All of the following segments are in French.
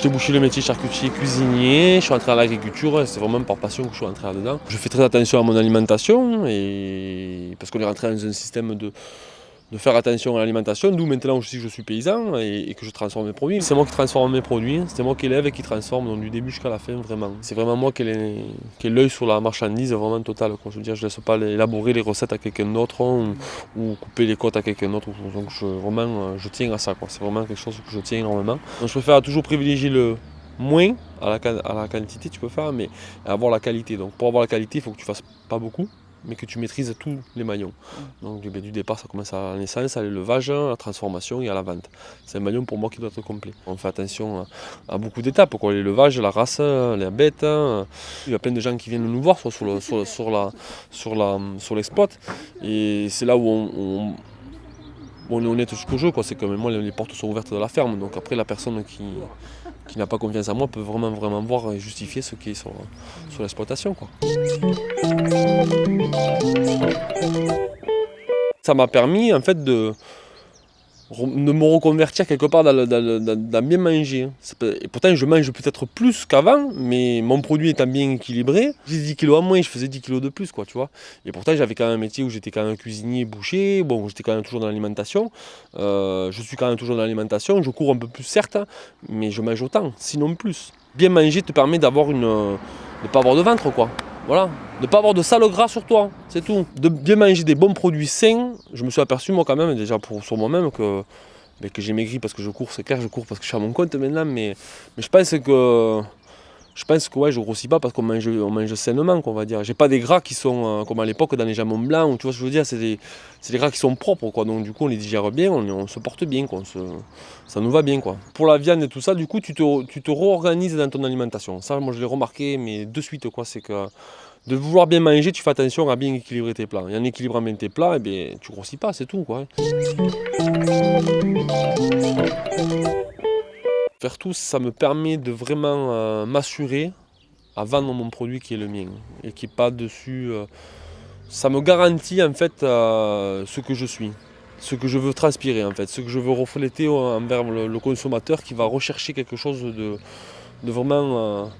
J'ai bouché le métier charcutier cuisinier, je suis entré à l'agriculture, c'est vraiment par passion que je suis entré là-dedans. Je fais très attention à mon alimentation et parce qu'on est rentré dans un système de, de faire attention à l'alimentation, d'où maintenant aussi je suis paysan et, que je transforme mes produits. C'est moi qui transforme mes produits, c'est moi qui élève et qui transforme, du début jusqu'à la fin vraiment. C'est vraiment moi qui ai l'œil sur la marchandise vraiment total. Je veux dire, je ne laisse pas élaborer les recettes à quelqu'un d'autre ou, couper les côtes à quelqu'un d'autre. Donc je, vraiment, je tiens à ça. C'est vraiment quelque chose que je tiens énormément. Je préfère toujours privilégier le moins à la, à la quantité, tu peux faire, mais avoir la qualité. Donc pour avoir la qualité, il faut que tu fasses pas beaucoup mais que tu maîtrises tous les maillons. Donc du, du départ, ça commence à la naissance, à l'élevage, à la transformation et à la vente. C'est un maillon pour moi qui doit être complet. On fait attention à, beaucoup d'étapes, l'élevage, la race, les bêtes. Il y a plein de gens qui viennent nous voir sur, sur la, sur, la, sur et c'est là où on, on est honnête jusqu'au jeu, c'est quand même moi les portes sont ouvertes de la ferme, donc après la personne qui, qui n'a pas confiance en moi peut vraiment vraiment voir et justifier ce qui est sur, sur l'exploitation. Ça m'a permis en fait de, de me reconvertir quelque part dans, bien manger. Et pourtant, je mange peut-être plus qu'avant, mais mon produit étant bien équilibré, j'ai 10 kilos en moins, je faisais 10 kilos de plus, quoi, tu vois. Et pourtant, j'avais quand même un métier où j'étais quand même cuisinier, boucher, bon, j'étais quand même toujours dans l'alimentation. Euh, je suis quand même toujours dans l'alimentation, je cours un peu plus, certes, mais je mange autant, sinon plus. Bien manger te permet d'avoir une... de ne pas avoir de ventre, quoi. Voilà, de ne pas avoir de sale gras sur toi, c'est tout. De bien manger des bons produits sains, je me suis aperçu moi quand même, déjà pour, sur moi-même, que, ben, que j'ai maigri parce que je cours, c'est clair, je cours parce que je suis à mon compte maintenant, mais, mais je pense que je pense que ouais, je grossis pas parce qu'on mange, on mange sainement, qu'on va dire. J'ai pas des gras qui sont euh, comme à l'époque dans les jambons blancs, tu vois ce que je veux dire, c'est des, des, gras qui sont propres, quoi. Donc du coup, on les digère bien, on, se porte bien, quoi. ça nous va bien, quoi. Pour la viande et tout ça, du coup, tu te, tu te réorganises dans ton alimentation. Ça, moi, je l'ai remarqué, mais de suite, quoi, c'est que de vouloir bien manger, tu fais attention à bien équilibrer tes plats. Et en équilibrant bien tes plats, eh bien, tu grossis pas, c'est tout, quoi. Faire tout, ça me permet de vraiment euh, m'assurer à vendre mon produit qui est le mien et qui n'est pas dessus. Euh, ça me garantit en fait euh, ce que je suis, ce que je veux transpirer en fait, ce que je veux refléter envers le, consommateur qui va rechercher quelque chose de vraiment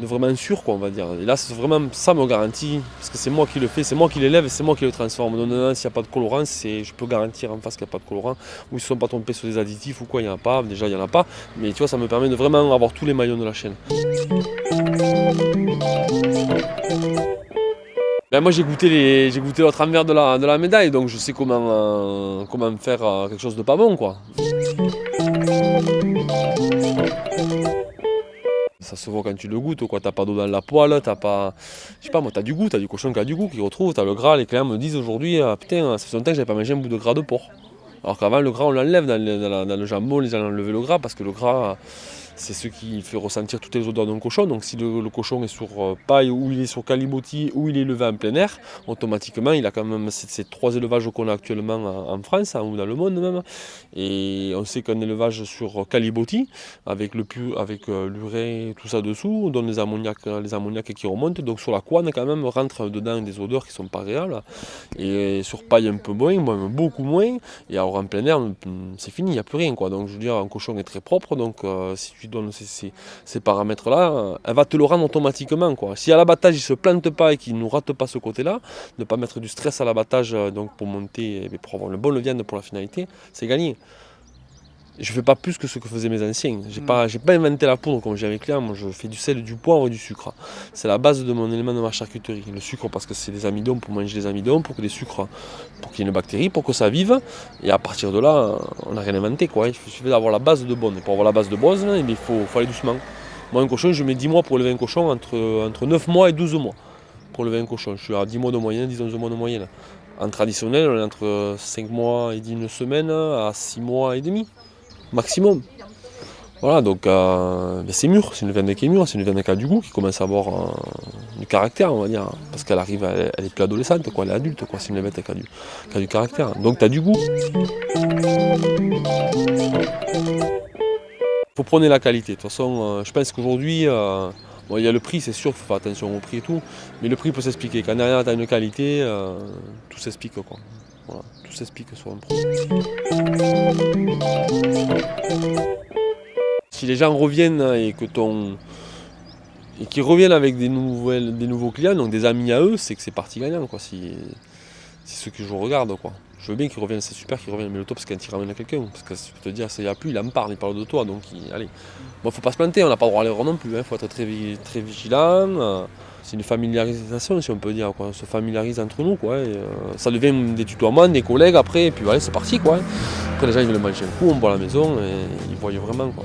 de vraiment sûr, quoi, on va dire. Et là, c'est vraiment ça me garantit, parce que c'est moi qui le fais, c'est moi qui l'élève, c'est moi qui le transforme. Donc, s'il n'y a pas de colorant, je peux garantir en face qu'il n'y a pas de colorant, ou ils ne sont pas trompés sur des additifs ou quoi, il n'y en a pas. Déjà, il n'y en a pas, mais tu vois, ça me permet de vraiment avoir tous les maillons de la chaîne. Ben moi j'ai goûté j'ai goûté l'autre envers de la, de la médaille donc je sais comment, euh, comment faire euh, quelque chose de pas bon quoi. Ça se voit quand tu le goûtes, quoi. T'as pas d'eau dans la poêle, t'as pas. Je sais pas, moi, t'as du goût, t'as du cochon qui a du goût, qui retrouve, t'as le gras. Les clients me disent aujourd'hui, ah, putain, ça fait longtemps que j'avais pas mangé un bout de gras de porc. Alors qu'avant, le gras, on l'enlève dans, dans, le jambon, les gens enlevé le gras parce que le gras, c'est ce qui fait ressentir toutes les odeurs d'un cochon. Donc si le, cochon est sur euh, paille ou il est sur calibotis ou il est élevé en plein air, automatiquement il a quand même ces, trois élevages qu'on a actuellement en, France hein, ou dans le monde même. Et on sait qu'un élevage sur calibotis, avec le avec euh, l'urée, tout ça dessous, on donne les ammoniaques, les qui remontent. Donc sur la couane quand même rentre dedans des odeurs qui sont pas réelles. Et sur paille un peu moins, beaucoup moins. Et alors en plein air, c'est fini, il n'y a plus rien. Quoi. Donc je veux dire, un cochon est très propre. Donc euh, donne ces, paramètres-là, elle va te le rendre automatiquement. Quoi. Si à l'abattage, il ne se plante pas et qu'il ne rate pas ce côté-là, ne pas mettre du stress à l'abattage euh, donc pour monter, et pour avoir le bon viande pour la finalité, c'est gagné je fais pas plus que ce que faisaient mes anciens. J'ai n'ai mm. pas, pas inventé la poudre comme j'ai avec là. Moi, je fais du sel, du poivre et du sucre. C'est la base de mon élément de ma charcuterie. Le sucre parce que c'est des amidons pour manger des amidons, pour que les sucres, pour qu'il y ait une bactérie, pour que ça vive. Et à partir de là, on n'a rien inventé. Quoi. Il suffit d'avoir la base de bonne. Et pour avoir la base de bonne, il faut, aller doucement. Moi, un cochon, je mets 10 mois pour lever un cochon, entre, entre 9 mois et 12 mois pour lever un cochon. Je suis à 10 mois de moyenne, 10 11 mois de moyenne. En traditionnel, on est entre 5 mois et 10 une semaine à 6 mois et demi maximum. Voilà, donc euh, ben, c'est mûr, c'est une viande qui est mûre, c'est une viande qui a du goût, qui commence à avoir euh, du caractère, on va dire, parce qu'elle arrive, elle, est plus adolescente, quoi, elle est adulte, quoi, c'est une bête qui a, du, qui a du caractère. Donc tu as du goût. faut prendre la qualité. De toute façon, euh, je pense qu'aujourd'hui, Bon, il y a le prix, c'est sûr, il faut faire attention au prix et tout, mais le prix peut s'expliquer. Quand derrière tu as une qualité, tout s'explique quoi. Tout s'explique sur un produit. Si les gens reviennent et que et qu'ils reviennent avec des, nouveaux clients, donc des amis à eux, c'est que c'est parti gagnant quoi. Si, c'est ce que je regarde quoi. Je veux bien qu'ils reviennent, c'est super qu'ils reviennent, mais le top c'est quand ils ramènent à quelqu'un. Parce que je peux te dire, ça y a plus, il en parle, il parle de toi, donc il, allez. Bon, faut pas se planter, on n'a pas le droit à l'erreur non plus, il hein. faut être très, vigilant. Euh, c'est une familiarisation, si on peut dire. On se familiarise entre nous, quoi. Euh, ça devient des tutoiements, des collègues après, et puis voilà, c'est parti, quoi. Après, les gens ils veulent manger un coup, on boit à la maison, et ils voient vraiment, quoi.